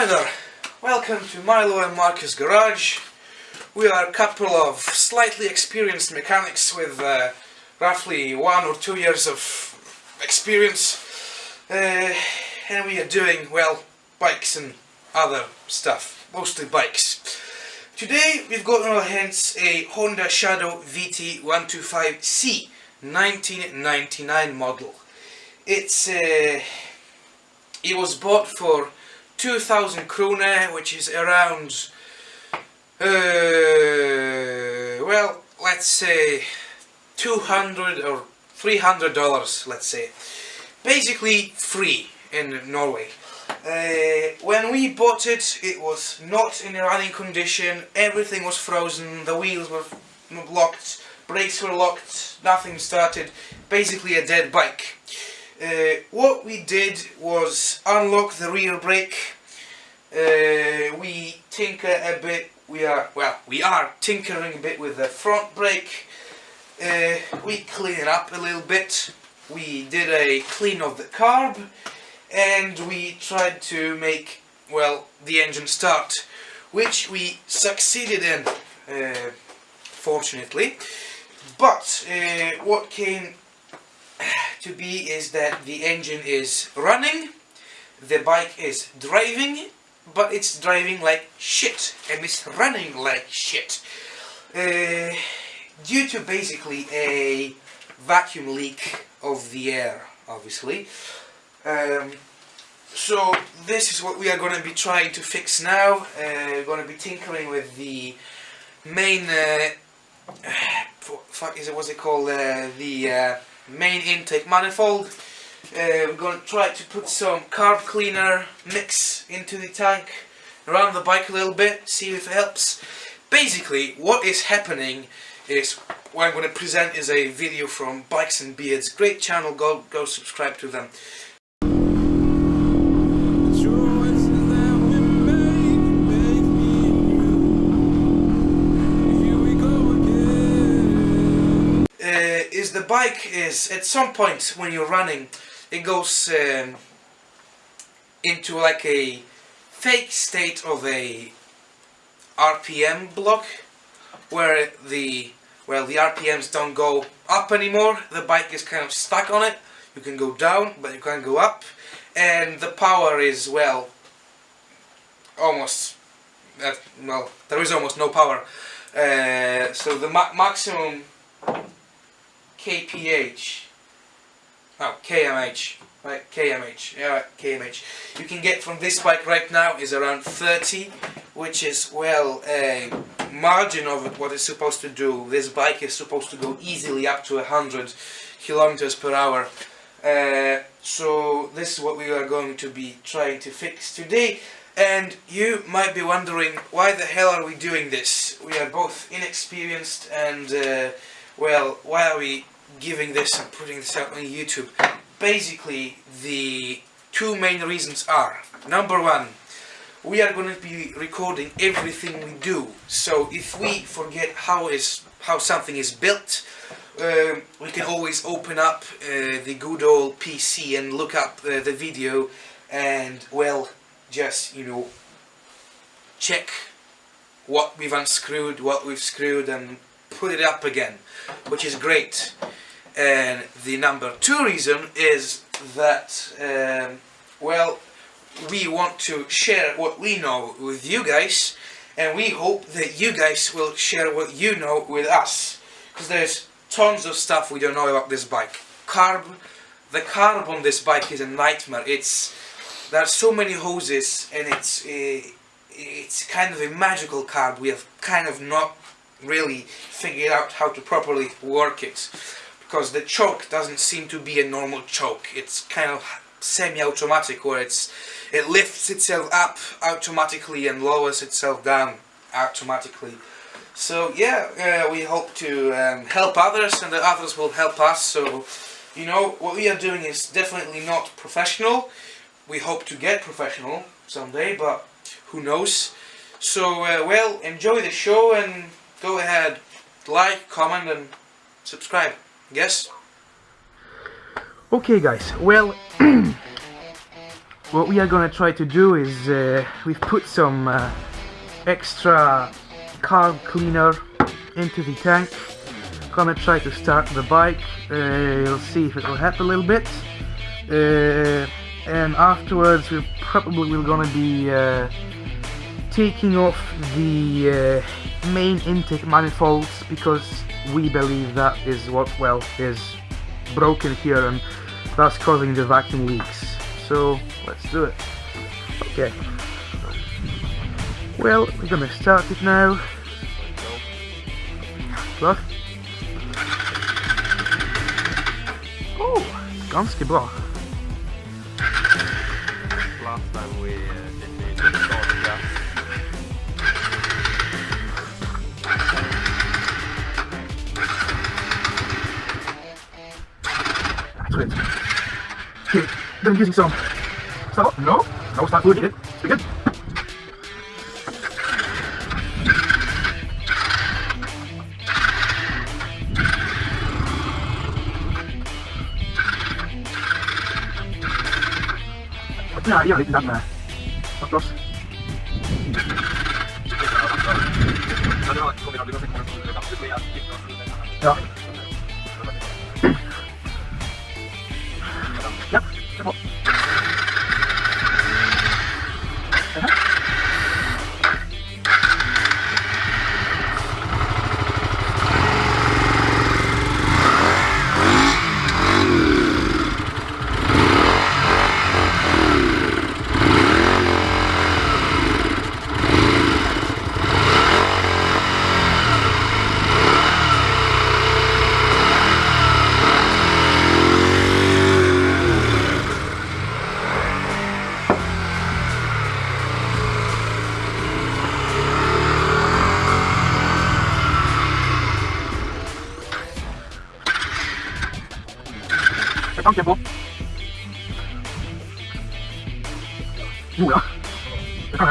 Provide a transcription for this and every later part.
Hi there, welcome to Milo and Marcus Garage. We are a couple of slightly experienced mechanics with uh, roughly one or two years of experience uh, and we are doing, well, bikes and other stuff, mostly bikes. Today we've got in our hands a Honda Shadow VT125C 1999 model. It's uh, it was bought for 2000 kroner, which is around, uh, well, let's say 200 or 300 dollars, let's say. Basically free in Norway. Uh, when we bought it, it was not in a running condition, everything was frozen, the wheels were locked, brakes were locked, nothing started, basically a dead bike. Uh, what we did was unlock the rear brake, uh, we tinker a bit, we are, well, we are tinkering a bit with the front brake, uh, we clean it up a little bit, we did a clean of the carb, and we tried to make, well, the engine start, which we succeeded in, uh, fortunately. But uh, what came to be is that the engine is running, the bike is driving, but it's driving like shit, and it's running like shit. Uh, due to basically a vacuum leak of the air, obviously. Um, so this is what we are going to be trying to fix now. Uh, we're going to be tinkering with the main, uh, fuck is it, what's it called, uh, the uh, main intake manifold. Uh, we're going to try to put some carb cleaner mix into the tank, around the bike a little bit, see if it helps. Basically, what is happening is what I'm going to present is a video from Bikes and Beards. Great channel, go go subscribe to them. is the bike is at some point when you're running it goes um, into like a fake state of a RPM block where the well the RPMs don't go up anymore. The bike is kind of stuck on it. You can go down but you can't go up. And the power is well almost uh, well there is almost no power. Uh, so the ma maximum kph oh kmh right kmh yeah kmh you can get from this bike right now is around 30 which is well a margin of what it's supposed to do. This bike is supposed to go easily up to 100 kilometers per hour. Uh, so this is what we are going to be trying to fix today. And you might be wondering why the hell are we doing this? We are both inexperienced and uh, well, why are we giving this and putting this out on YouTube? Basically, the two main reasons are, number one, we are going to be recording everything we do. So if we forget how is how something is built, um, we can always open up uh, the good old PC and look up uh, the video and, well, just, you know, check what we've unscrewed, what we've screwed and put it up again, which is great. And the number two reason is that, um, well, we want to share what we know with you guys, and we hope that you guys will share what you know with us. Because there's tons of stuff we don't know about this bike. Carb, the carb on this bike is a nightmare. It's there are so many hoses, and it's it's kind of a magical carb. We have kind of not really figured out how to properly work it. Because the choke doesn't seem to be a normal choke. It's kind of semi-automatic where it's it lifts itself up automatically and lowers itself down automatically. So yeah uh, we hope to um, help others and the others will help us. So you know what we are doing is definitely not professional. We hope to get professional someday but who knows? So uh, well enjoy the show and go ahead, like, comment and subscribe. Yes? Okay guys, well, what we are gonna try to do is uh, we've put some uh, extra carb cleaner into the tank gonna try to start the bike uh, you'll see if it will help a little bit uh, and afterwards we're probably we're gonna be uh, taking off the uh, main intake manifolds because we believe that is what well is broken here and that's causing the vacuum leaks. So let's do it. Okay. Well we're gonna start it now. Look. Oh, ganska bra. Last time we uh, did it. Okay, then using some. Stop. No. No, start doing it. It's good. Ja, ja, lite närmare. Upp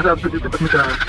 Jag kan inte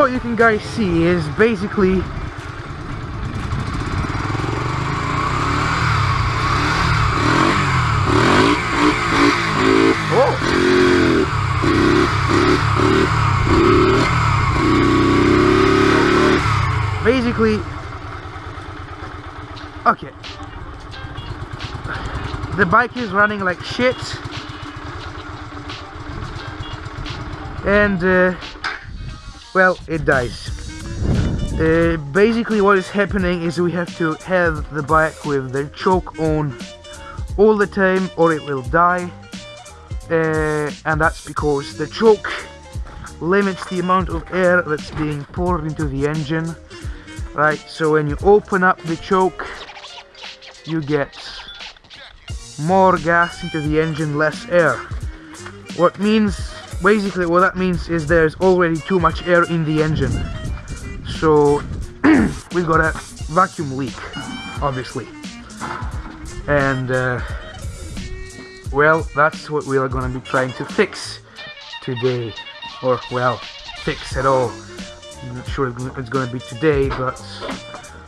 what you can guys see is basically Oh! Basically, okay. the bike is running like shit and uh, well it dies uh, basically what is happening is we have to have the bike with the choke on all the time or it will die. Uh, and that's because the choke limits the amount of air that's being poured into the engine right? So when you open up the choke you get more gas into the engine less air. What means basically what that means is there's already too much air in the engine. So we got a vacuum leak obviously. And uh, well that's what we are going to be trying to fix today. Or well fix at all. I'm not sure it's going to be today but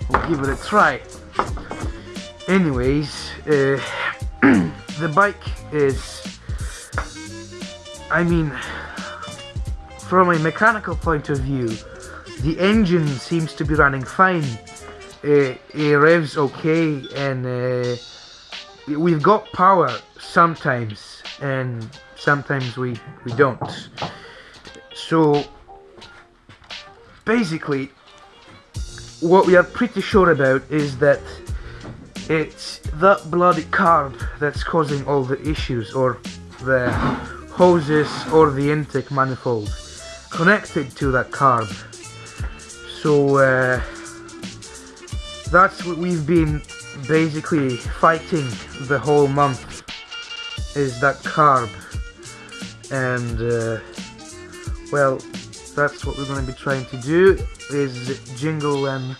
we'll give it a try. Anyways uh, the bike is I mean from a mechanical point of view the engine seems to be running fine. Uh, it revs okay and uh, we've got power sometimes and sometimes we we don't. So basically what we are pretty sure about is that it's that bloody carb that's causing all the issues or the hoses or the intake manifold. Connected to that carb. So uh, that's what we've been basically fighting the whole month is that carb. And uh, well that's what we're going to be trying to do is jingle and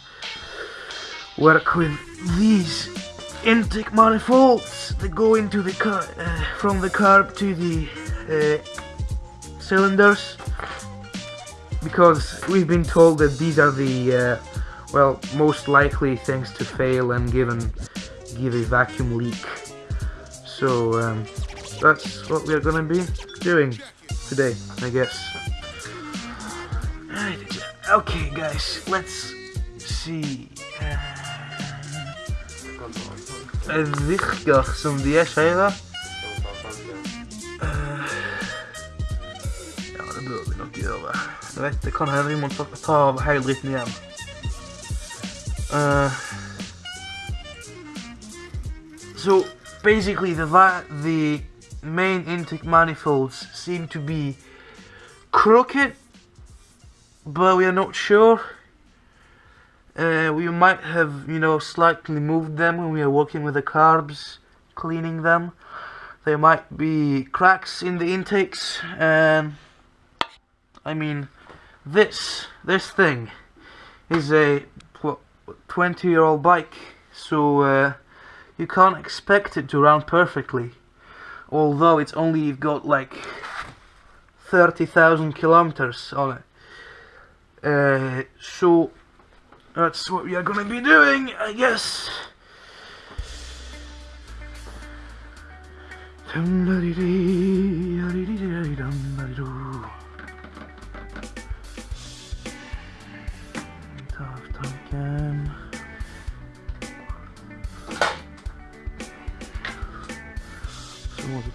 work with these intake manifolds that go into the car uh, from the carb to the uh, cylinders because we've been told that these are the uh, well most likely things to fail and given give a vacuum leak. So um, that's what we're gonna be doing today I guess. Okay guys let's see. Som de det. Bør vi nok gjøre. Jeg vet, det kan hende vi må ta, ta av hele dritten igjen. Uh, so basically the the main intake manifolds seem to be crooked but we are not sure uh, we might have you know slightly moved them when we are working with the carbs cleaning them there might be cracks in the intakes and I mean this this thing is a 20 year old bike so uh, you can't expect it to run perfectly although it's only got like 30,000 kilometers on it uh, so that's what we are gonna be doing, I guess. Tanken.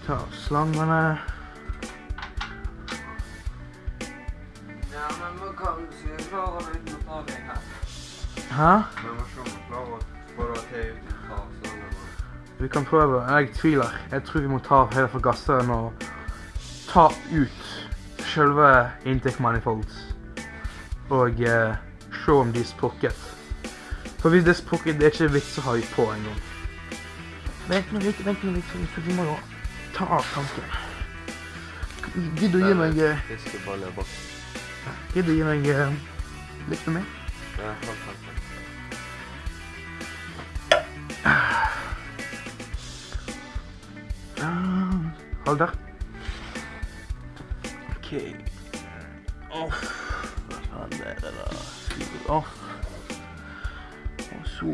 Ta av slangene. Ja, men vad kan se? Klara mig inte mot någonting. Hæ? Men man klara for å ta ut slangene? Vi kan prøve. Jeg tviler. Jeg tror vi må ta av hele forgasseren og ta ut selve intake manifolds. Og eh, se om de er sprukket. For hvis det er sprukket, det er ikke vits å ha på engang. Vent nå litt, vent nå litt, vi må jo ta av tanken. Gidder du gi meg Fiskeboller bak. Gidder du gi meg litt? Ja, hold tanken. Hold der. OK. Off. Hva faen er det da? Off. Og så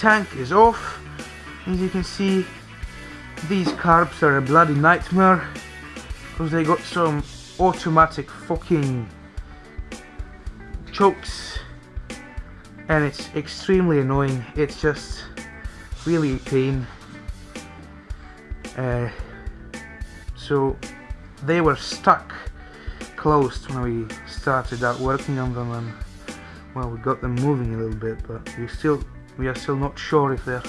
tank is off. As you can see, these carbs are a bloody nightmare because they got some automatic fucking chokes and it's extremely annoying. It's just really a pain. Uh, so they were stuck closed when we started out working on them and well we got them moving a little bit but we still we are still not sure if they're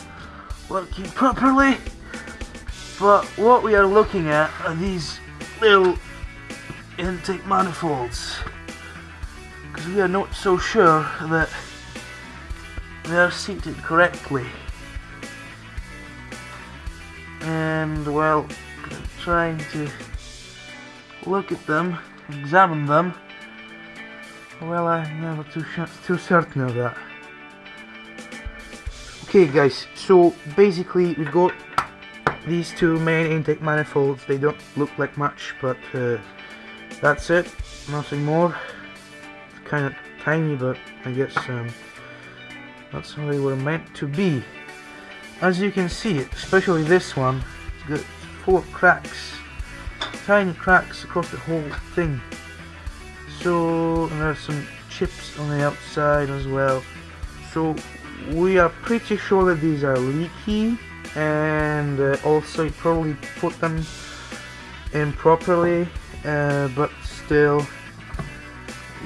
working properly but what we are looking at are these little intake manifolds. Because we are not so sure that they are seated correctly. And well trying to look at them examine them. Well I'm never too, too certain of that okay guys so basically we've got these two main intake manifolds. They don't look like much but uh, that's it. Nothing more. It's kind of tiny but I guess um, that's how they were meant to be. As you can see especially this one it's got of cracks tiny cracks across the whole thing. So and there's some chips on the outside as well. So we are pretty sure that these are leaky and uh, also probably put them in properly uh, but still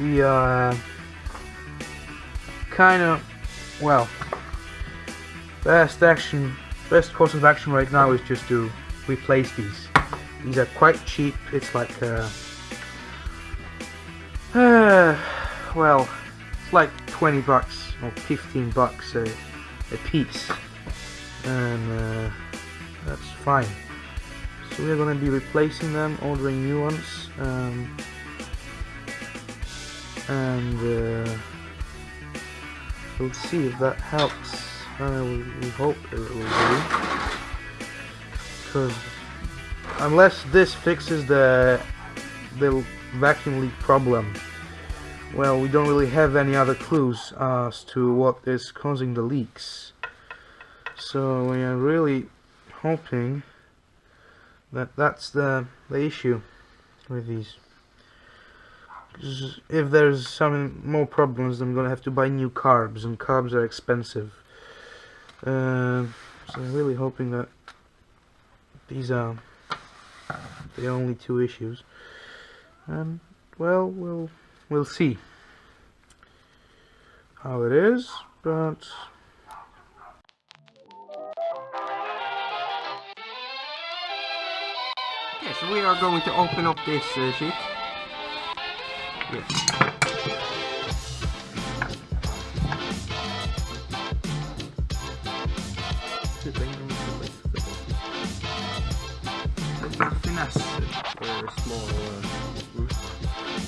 we are kind of well best action best course of action right now is just to replace these. These are quite cheap it's like uh, well it's like 20 bucks or 15 bucks a, a piece. And uh, that's fine. So we're gonna be replacing them ordering new ones um, and uh, we'll see if that helps. Uh, we, we, hope it will do. Because unless this fixes the the vacuum leak problem well we don't really have any other clues as to what is causing the leaks so we are really hoping that that's the, the issue with these. If there's some more problems, I'm gonna have to buy new carbs, and carbs are expensive. Uh, so I'm really hoping that these are the only two issues. And well, we'll we'll see how it is, but okay so we are going to open up this uh, sheet. Yes.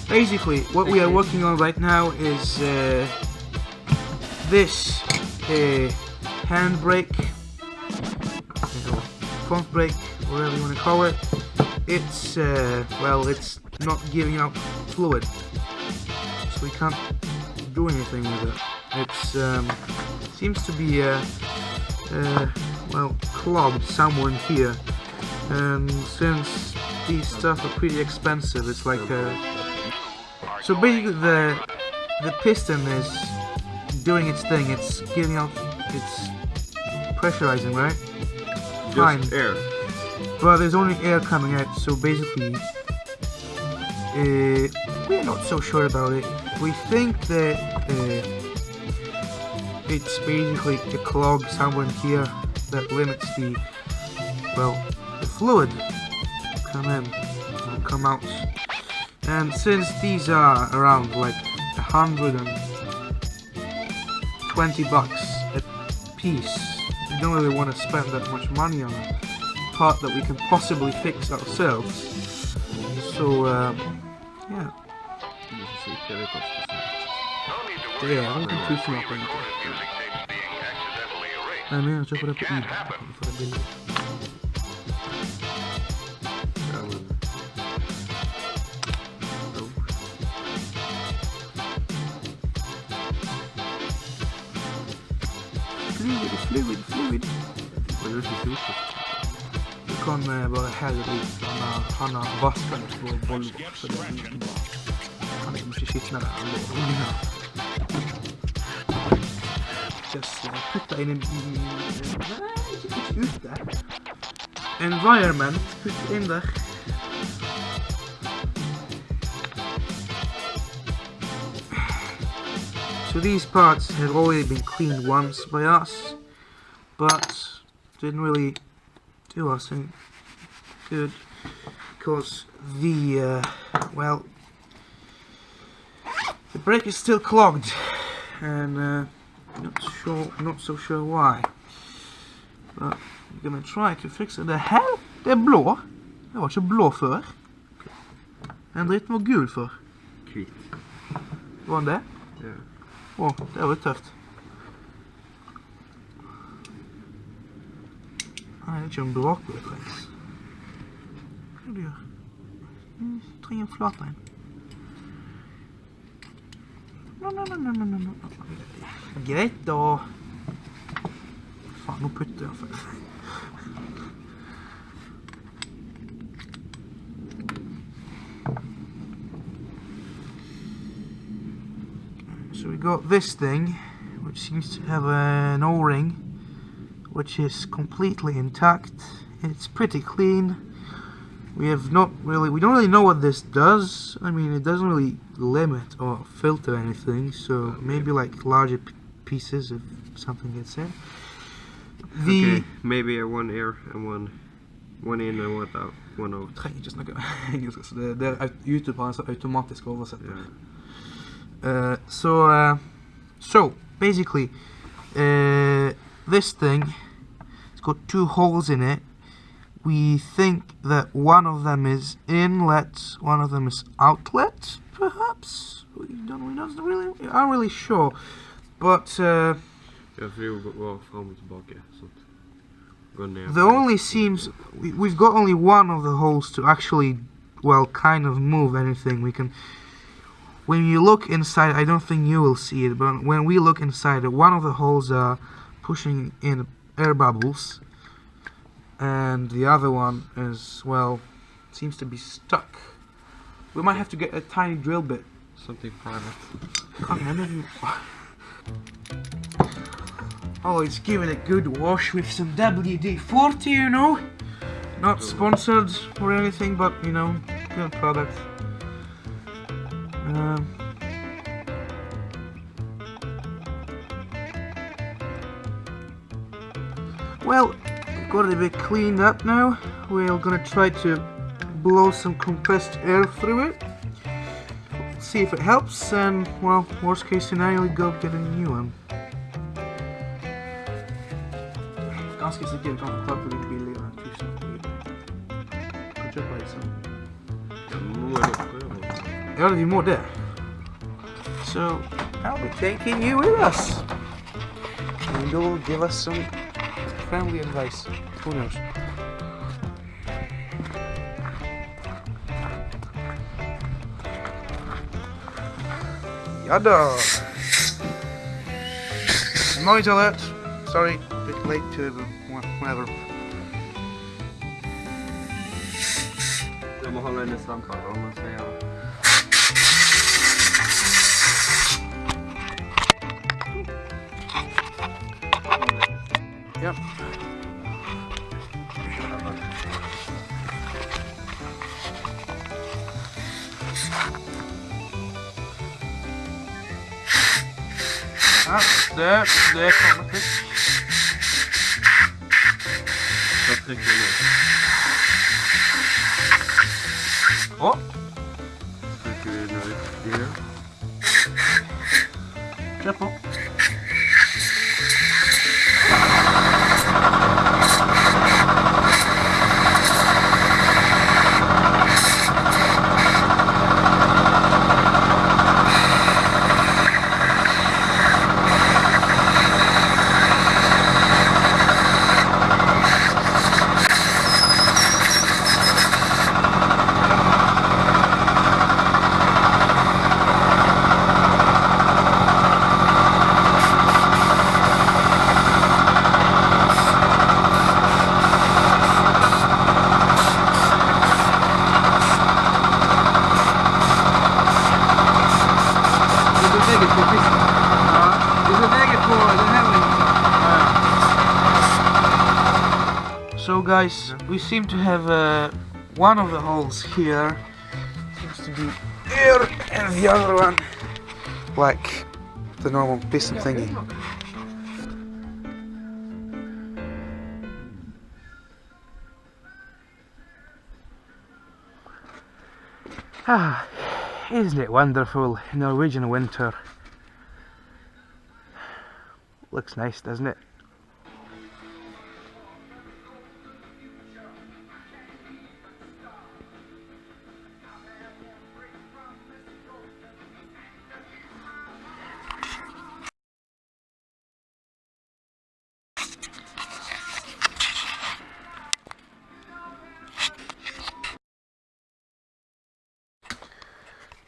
Basically, what we are working on right now is uh, this uh, handbrake, front brake, whatever you want to call it. It's uh, well it's not giving out fluid. So we can't do anything with it. It's um, seems to be uh, uh, well clogged somewhere in here. And since these stuff are pretty expensive it's like uh, so basically the the piston is doing its thing it's giving out it's pressurizing right Just Fine. air but there's only air coming out, so basically, uh, we're not so sure about it. We think that uh, it's basically a clog somewhere in here that limits the, well, the fluid come in and come out. And since these are around like hundred and twenty bucks a piece, we don't really want to spend that much money on a part that we can possibly fix ourselves. So, uh, yeah. Yeah, confused about anything. Nej men jag köper det på Ebay. Fluid, fluid, fluid. Men det er ikke sotet. Du kan eh, bare helle det ut. Han har, han har vasket det på bollen, så det er like bra. Han er ikke skitnere enn det ungene. Just uh, put det inn i... Nei, ikke putt ute. Environment, putt det inn So these parts had already been cleaned once by us, but didn't really do us any good because the uh, well the brake is still clogged and uh, not sure not so sure why but we're gonna try to fix it the hell det er blå det var ikke blå før den dritten var gul før Hvit. var den det? Ja. Å, det var litt tøft Nei, det er ikke brakbue det trengs. Hva du gjør? Du trenger en flat en. No, no, no, no, no, no. Greit da. Faen, nå putter jeg for. So we got this thing, which seems to have an O-ring which is completely intact. It's pretty clean. We have not really, we don't really know what this does. I mean, it doesn't really limit or filter anything, so maybe like larger pieces if something gets in. The Okay, maybe a one air and one one in and one out. One out. trenger ikke snakke engelsk, så det, det er YouTube har en automatisk oversetter. Yeah. Uh, so, uh, so basically, uh, this thing, it's got two holes in it. We think that one of them is inlet, one of them is outlet, perhaps. We don't, we don't really, aren't really sure, but uh, Jag får gå, gå fram och tillbaka. Så att gå ner. the only seems we, we've got only one of the holes to actually, well, kind of move anything. We can. When you look inside, I don't think you will see it, but when we look inside, one of the holes are pushing in air bubbles, and the other one is well, seems to be stuck. We might have to get a tiny drill bit. Something private. Come on, if you- Oh, it's giving it good wash with some WD-40, you know. Not sponsored or anything, but you know, good product. Um, well, got it a bit cleaned up now. We're gonna try to blow some compressed air through it see if it helps, and well, worst case scenario, we go get a new one. Billigere enn 1000 Kan kjøpe över. Ja, vi more there. So, I'll be taking you with us. And you'll give us some friendly advice. Who knows? Yada! Noise alert! Sorry, bit late to the whatever. Jag må hålla henne snabbare om Yep. Ja, det, det kommer til. Jag trycker ner. Å, Trycker vi nu gear. We seem to have uh, one of the holes here seems to be here and the other one like the normal piston thingy. Ah, isn't it wonderful, Norwegian winter? Looks nice, doesn't it?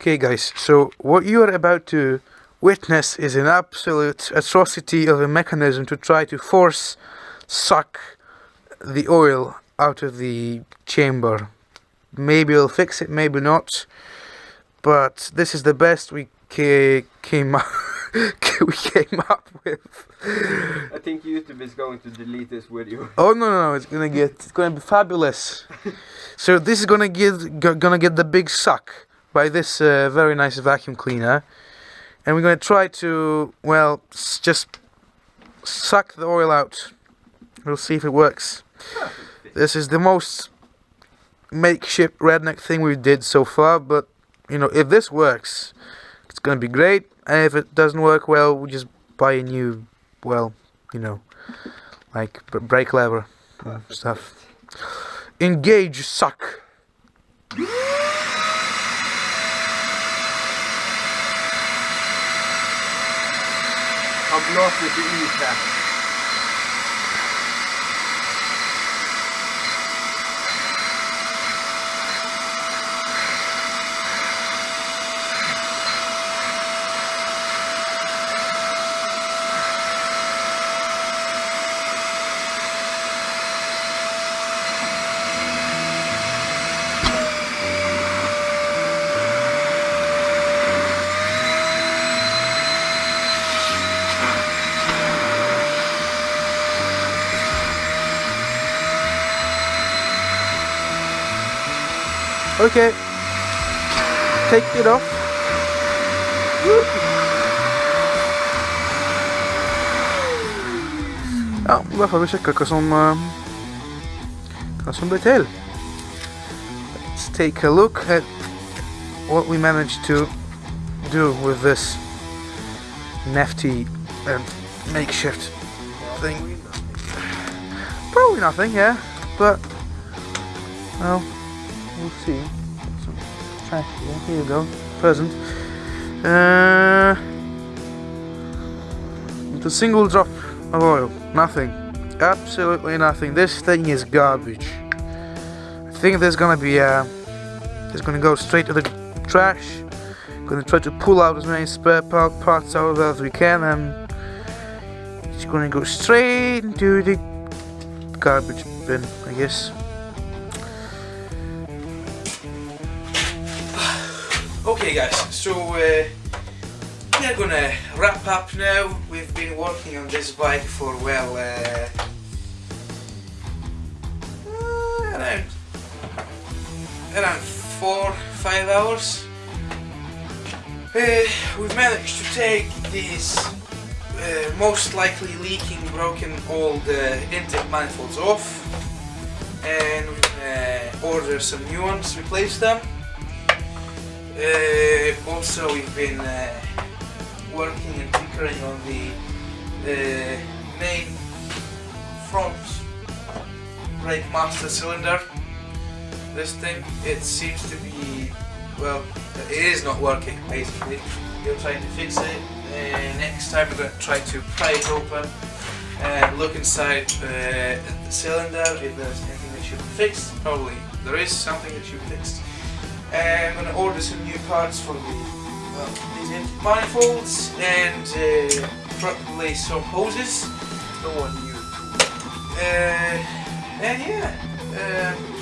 Okay guys, so what you are about to witness is an absolute atrocity of a mechanism to try to force suck the oil out of the chamber. Maybe we'll fix it, maybe not. But this is the best we ca came up we came up with. I think YouTube is going to delete this video. Oh no no no! It's gonna get it's gonna be fabulous. so this is gonna get gonna get the big suck by this uh, very nice vacuum cleaner, and we're gonna try to well just suck the oil out. We'll see if it works. This is the most makeshift redneck thing we did so far, but you know if this works, it's gonna be great. And if it doesn't work well, we just buy a new, well, you know, like brake lever stuff. Engage, suck. nosso de Isa. Okay. Take it off. Ja, da får vi sjekke hva som eh, hva som ble til. Let's take a look at what we managed to do with this nifty and makeshift thing. Probably nothing, yeah, but well, we'll see. Here. You go, present. Uh, a single drop of oil, nothing, absolutely nothing. This thing is garbage. I think there's gonna be uh, it's gonna go straight to the trash. Gonna try to pull out as many spare par- parts out of as we can, and it's gonna go straight into the garbage bin, I guess. Guys, so uh, we're gonna wrap up now. We've been working on this bike for well, uh, uh, around around four, five hours. Uh, we've managed to take these uh, most likely leaking, broken old intake manifolds off, and order some new ones, replace them. Uh, also, we've been uh, working and tinkering on the main front brake master cylinder. This thing, it seems to be, well, it is not working basically. We're trying to fix it. Uh, next time we're going to try to pry it open and look inside uh, the cylinder if there's anything that should be fixed. Probably there is something that should be fixed. And I'm to order some new parts for the well, these empty manifolds and uh, probably some hoses. No one knew. Uh, and yeah, um,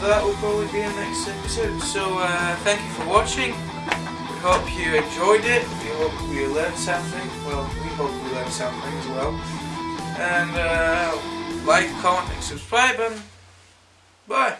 that will probably be the next episode. So uh, thank you for watching. We hope you enjoyed it. We hope you learned something. Well, we hope you learned something as well. And uh, like, comment, and subscribe, and bye.